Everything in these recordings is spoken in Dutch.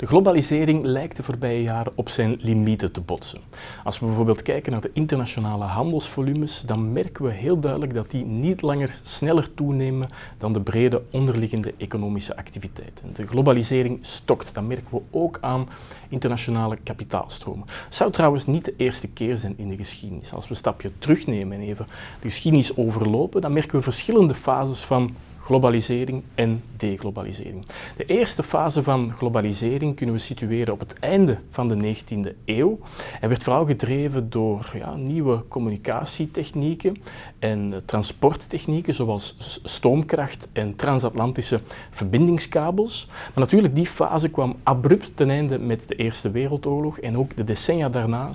De globalisering lijkt de voorbije jaren op zijn limieten te botsen. Als we bijvoorbeeld kijken naar de internationale handelsvolumes, dan merken we heel duidelijk dat die niet langer sneller toenemen dan de brede onderliggende economische activiteiten. De globalisering stokt, dat merken we ook aan internationale kapitaalstromen. Het zou trouwens niet de eerste keer zijn in de geschiedenis. Als we een stapje terugnemen en even de geschiedenis overlopen, dan merken we verschillende fases van globalisering en deglobalisering. De eerste fase van globalisering kunnen we situeren op het einde van de 19e eeuw en werd vooral gedreven door ja, nieuwe communicatietechnieken en transporttechnieken zoals stoomkracht en transatlantische verbindingskabels. Maar natuurlijk, die fase kwam abrupt ten einde met de Eerste Wereldoorlog en ook de decennia daarna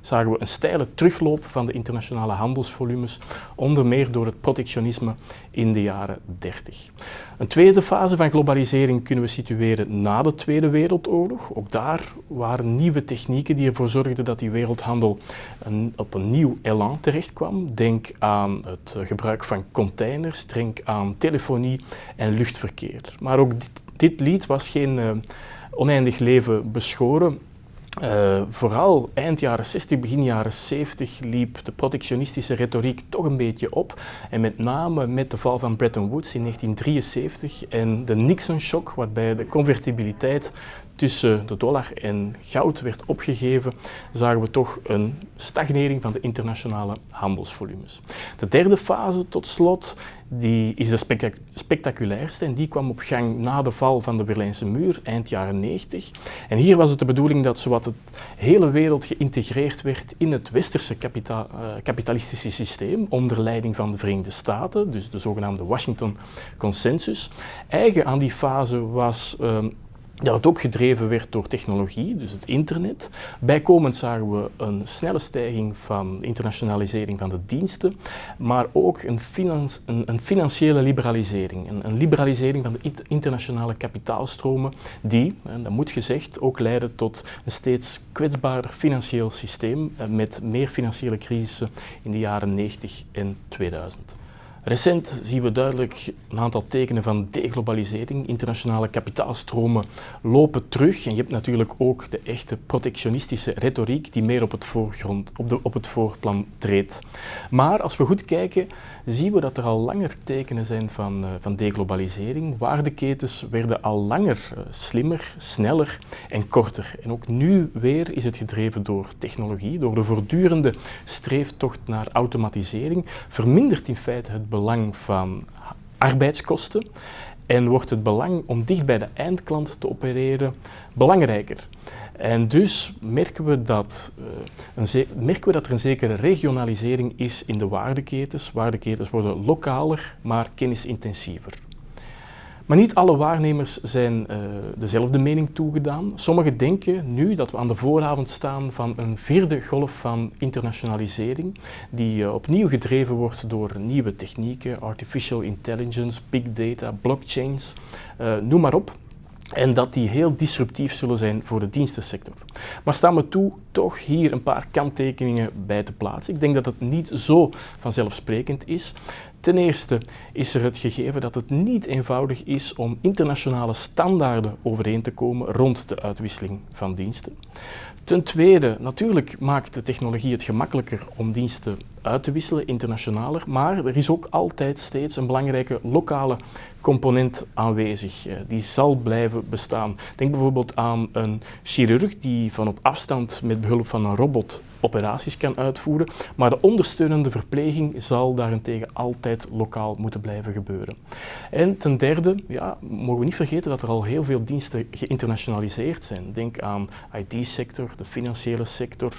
zagen we een steile terugloop van de internationale handelsvolumes, onder meer door het protectionisme in de jaren 30. Een tweede fase van globalisering kunnen we situeren na de Tweede Wereldoorlog. Ook daar waren nieuwe technieken die ervoor zorgden dat die wereldhandel op een nieuw elan terecht kwam. Denk aan het gebruik van containers, denk aan telefonie en luchtverkeer. Maar ook dit, dit lied was geen uh, oneindig leven beschoren. Uh, vooral eind jaren 60, begin jaren 70 liep de protectionistische retoriek toch een beetje op. En met name met de val van Bretton Woods in 1973 en de Nixon-shock, waarbij de convertibiliteit tussen de dollar en goud werd opgegeven, zagen we toch een stagnering van de internationale handelsvolumes. De derde fase, tot slot, die is de spectaculairste en die kwam op gang na de val van de Berlijnse muur, eind jaren 90. En hier was het de bedoeling dat zowat het hele wereld geïntegreerd werd in het westerse uh, kapitalistische systeem onder leiding van de Verenigde Staten, dus de zogenaamde Washington Consensus. Eigen aan die fase was uh, dat het ook gedreven werd door technologie, dus het internet. Bijkomend zagen we een snelle stijging van internationalisering van de diensten, maar ook een, een, financiële liberalisering. Een, een, liberalisering van de internationale kapitaalstromen die, dat moet gezegd, ook leidde tot een steeds kwetsbaarder financieel systeem eh, met meer financiële crisissen in de jaren 90 en 2000. Recent zien we duidelijk een aantal tekenen van deglobalisering. Internationale kapitaalstromen lopen terug en je hebt natuurlijk ook de echte protectionistische retoriek die meer op het, voorgrond, op, de, op het voorplan treedt. Maar als we goed kijken, zien we dat er al langer tekenen zijn van, uh, van deglobalisering. Waardeketens werden al langer uh, slimmer, sneller en korter. En ook nu weer is het gedreven door technologie, door de voortdurende streeftocht naar automatisering, vermindert in feite het van arbeidskosten en wordt het belang om dicht bij de eindklant te opereren belangrijker. En dus merken we, dat, een merken we dat er een zekere regionalisering is in de waardeketens. Waardeketens worden lokaler, maar kennisintensiever. Maar niet alle waarnemers zijn uh, dezelfde mening toegedaan. Sommigen denken nu dat we aan de vooravond staan van een vierde golf van internationalisering, die uh, opnieuw gedreven wordt door nieuwe technieken, artificial intelligence, big data, blockchains, uh, noem maar op. En dat die heel disruptief zullen zijn voor de dienstensector. Maar staan we toe toch hier een paar kanttekeningen bij te plaatsen. Ik denk dat het niet zo vanzelfsprekend is. Ten eerste is er het gegeven dat het niet eenvoudig is om internationale standaarden overeen te komen rond de uitwisseling van diensten. Ten tweede, natuurlijk maakt de technologie het gemakkelijker om diensten uit te wisselen, internationaler, maar er is ook altijd steeds een belangrijke lokale component aanwezig. Eh, die zal blijven bestaan. Denk bijvoorbeeld aan een chirurg die van op afstand met behulp van een robot operaties kan uitvoeren, maar de ondersteunende verpleging zal daarentegen altijd lokaal moeten blijven gebeuren. En ten derde, ja, mogen we niet vergeten dat er al heel veel diensten geïnternationaliseerd zijn. Denk aan IT-sector, de financiële sector,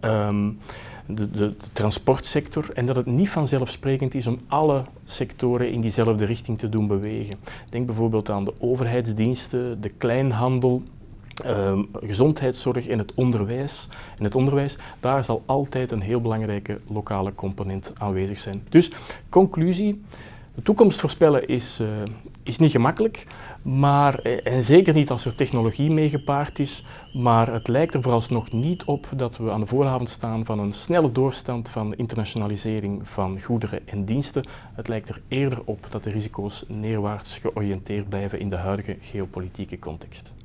um, de, de, de, transportsector en dat het niet vanzelfsprekend is om alle sectoren in diezelfde richting te doen bewegen. Denk bijvoorbeeld aan de overheidsdiensten, de kleinhandel, Um, gezondheidszorg en het onderwijs. In het onderwijs, daar zal altijd een heel belangrijke lokale component aanwezig zijn. Dus, conclusie, de toekomst voorspellen is, uh, is niet gemakkelijk, maar, eh, en zeker niet als er technologie mee gepaard is, maar het lijkt er vooralsnog niet op dat we aan de vooravond staan van een snelle doorstand van internationalisering van goederen en diensten. Het lijkt er eerder op dat de risico's neerwaarts georiënteerd blijven in de huidige geopolitieke context.